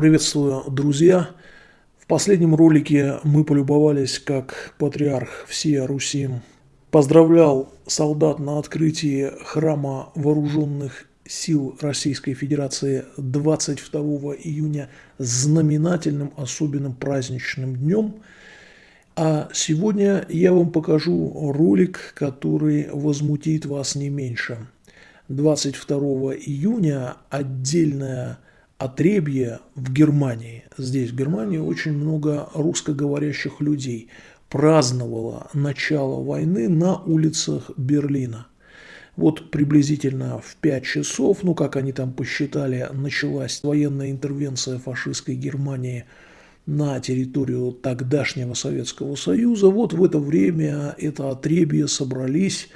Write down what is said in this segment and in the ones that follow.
Приветствую, друзья! В последнем ролике мы полюбовались, как патриарх всей Руси поздравлял солдат на открытии храма вооруженных сил Российской Федерации 22 июня знаменательным особенным праздничным днем. А сегодня я вам покажу ролик, который возмутит вас не меньше. 22 июня отдельная отребье в Германии, здесь в Германии очень много русскоговорящих людей, праздновало начало войны на улицах Берлина. Вот приблизительно в 5 часов, ну как они там посчитали, началась военная интервенция фашистской Германии на территорию тогдашнего Советского Союза. Вот в это время это отребье собрались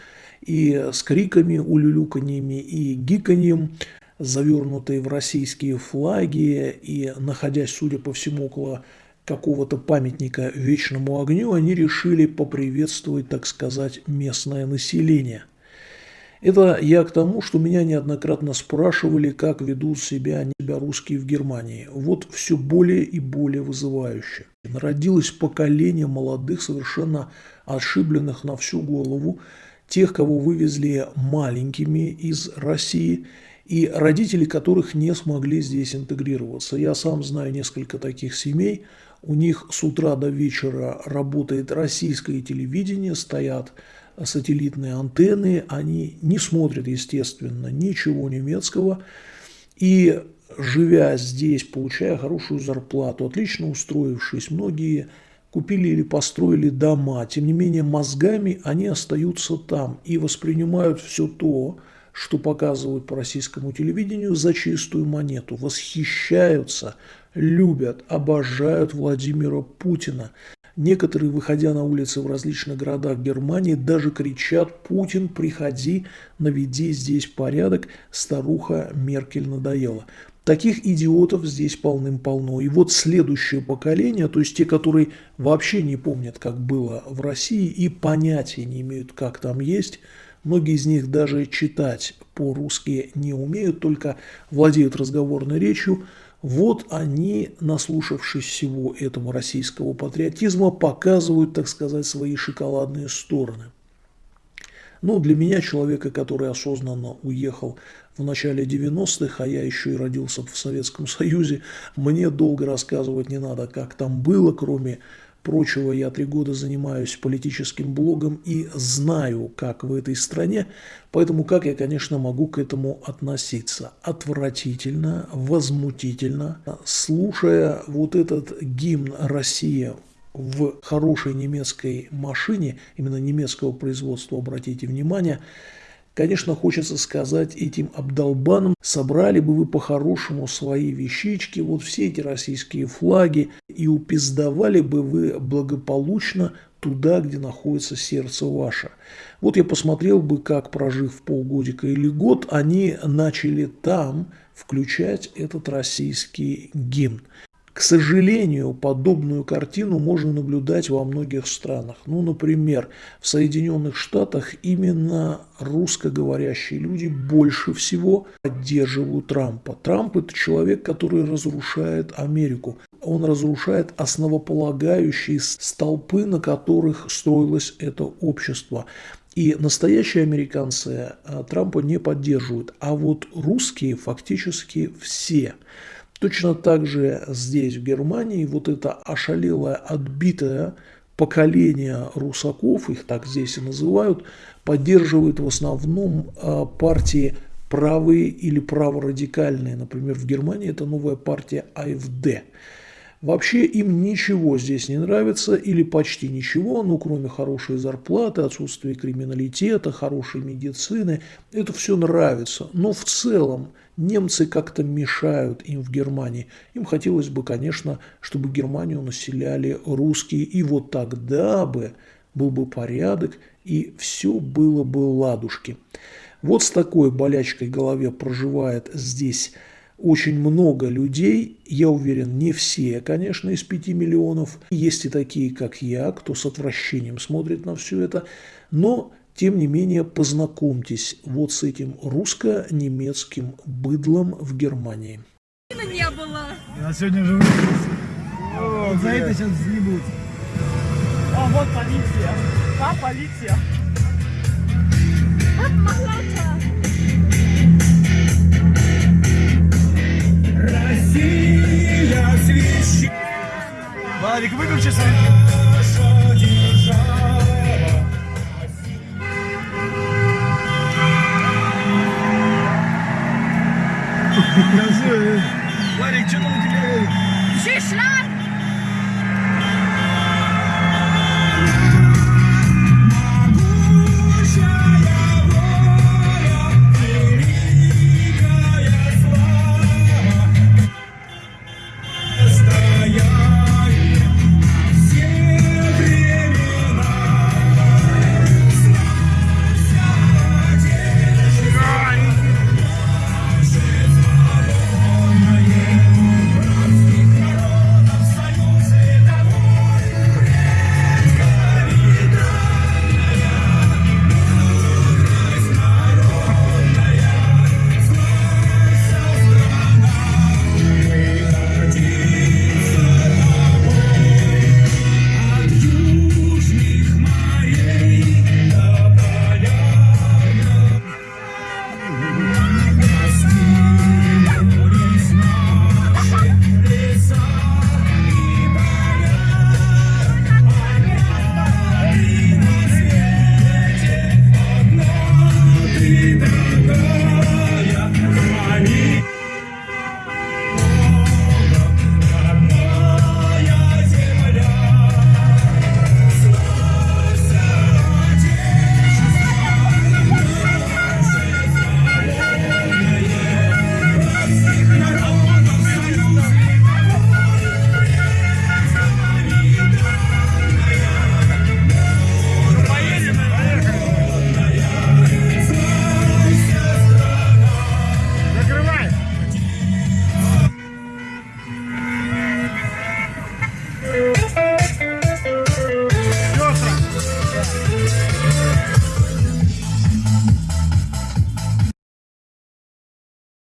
и с криками, улюлюканьями и гиканьем завернутые в российские флаги и находясь, судя по всему, около какого-то памятника вечному огню, они решили поприветствовать, так сказать, местное население. Это я к тому, что меня неоднократно спрашивали, как ведут себя, себя русские в Германии. Вот все более и более вызывающе. Народилось поколение молодых, совершенно ошибленных на всю голову, тех, кого вывезли маленькими из России – и родители которых не смогли здесь интегрироваться. Я сам знаю несколько таких семей, у них с утра до вечера работает российское телевидение, стоят сателлитные антенны, они не смотрят, естественно, ничего немецкого, и живя здесь, получая хорошую зарплату, отлично устроившись, многие купили или построили дома, тем не менее мозгами они остаются там и воспринимают все то, что показывают по российскому телевидению за чистую монету, восхищаются, любят, обожают Владимира Путина. Некоторые, выходя на улицы в различных городах Германии, даже кричат «Путин, приходи, наведи здесь порядок, старуха Меркель надоела». Таких идиотов здесь полным-полно. И вот следующее поколение, то есть те, которые вообще не помнят, как было в России и понятия не имеют, как там есть – Многие из них даже читать по-русски не умеют, только владеют разговорной речью. Вот они, наслушавшись всего этого российского патриотизма, показывают, так сказать, свои шоколадные стороны. Ну, для меня, человека, который осознанно уехал в начале 90-х, а я еще и родился в Советском Союзе, мне долго рассказывать не надо, как там было, кроме прочего, я три года занимаюсь политическим блогом и знаю, как в этой стране, поэтому как я, конечно, могу к этому относиться. Отвратительно, возмутительно. Слушая вот этот гимн «Россия» в хорошей немецкой машине, именно немецкого производства, обратите внимание, Конечно, хочется сказать этим обдолбанам, собрали бы вы по-хорошему свои вещички, вот все эти российские флаги, и упиздовали бы вы благополучно туда, где находится сердце ваше. Вот я посмотрел бы, как, прожив полгодика или год, они начали там включать этот российский гимн. К сожалению, подобную картину можно наблюдать во многих странах. Ну, например, в Соединенных Штатах именно русскоговорящие люди больше всего поддерживают Трампа. Трамп – это человек, который разрушает Америку. Он разрушает основополагающие столпы, на которых строилось это общество. И настоящие американцы а, Трампа не поддерживают, а вот русские фактически все – Точно так же здесь, в Германии, вот это ошалелое, отбитое поколение русаков, их так здесь и называют, поддерживает в основном а, партии правые или праворадикальные. Например, в Германии это новая партия АФД. Вообще им ничего здесь не нравится или почти ничего, ну кроме хорошей зарплаты, отсутствия криминалитета, хорошей медицины. Это все нравится. Но в целом немцы как-то мешают им в Германии. Им хотелось бы, конечно, чтобы Германию населяли русские. И вот тогда бы был бы порядок и все было бы ладушки. Вот с такой болячкой голове проживает здесь очень много людей, я уверен, не все, конечно, из 5 миллионов. Есть и такие, как я, кто с отвращением смотрит на все это, но тем не менее, познакомьтесь вот с этим русско-немецким быдлом в Германии. Не было. А сегодня выпустился. Вот за это сейчас съебут. О, вот полиция. Да, полиция. purchasing.